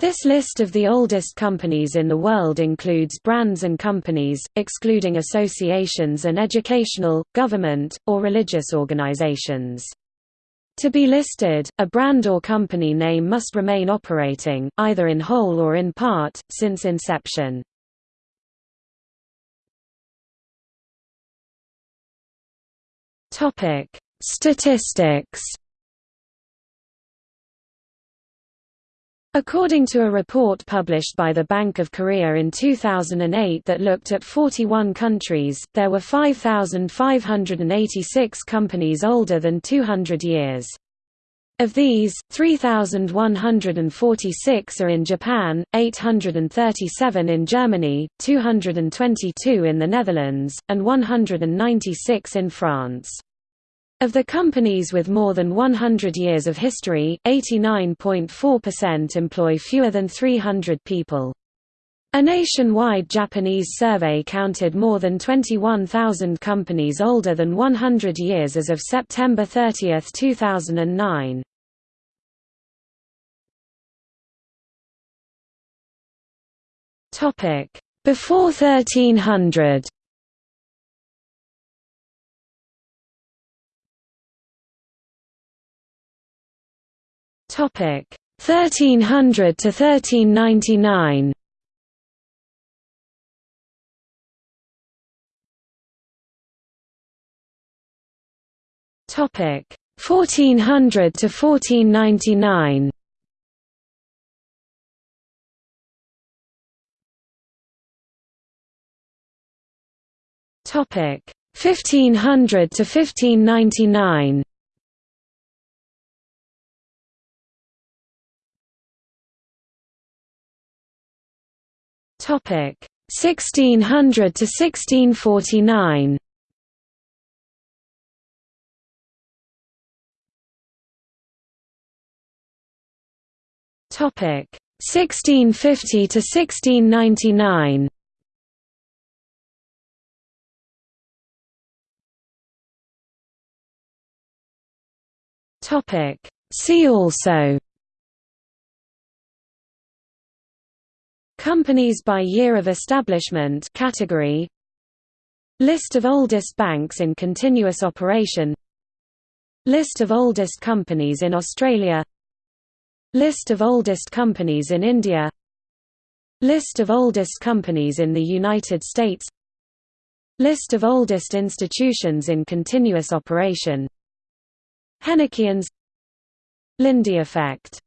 This list of the oldest companies in the world includes brands and companies, excluding associations and educational, government, or religious organizations. To be listed, a brand or company name must remain operating, either in whole or in part, since inception. Statistics According to a report published by the Bank of Korea in 2008 that looked at 41 countries, there were 5,586 companies older than 200 years. Of these, 3,146 are in Japan, 837 in Germany, 222 in the Netherlands, and 196 in France. Of the companies with more than 100 years of history, 89.4% employ fewer than 300 people. A nationwide Japanese survey counted more than 21,000 companies older than 100 years as of September 30, 2009. Before 1300 Topic 1300 to 1399. Topic 1400 to 1499. Topic 1500 to 1599. Topic 1600 to 1649. Topic 1650 to 1699. Topic See also Companies by year of establishment category. List of oldest banks in continuous operation. List of oldest companies in Australia. List of oldest companies in India. List of oldest companies in the United States. List of oldest institutions in continuous operation. Henokiens Lindy effect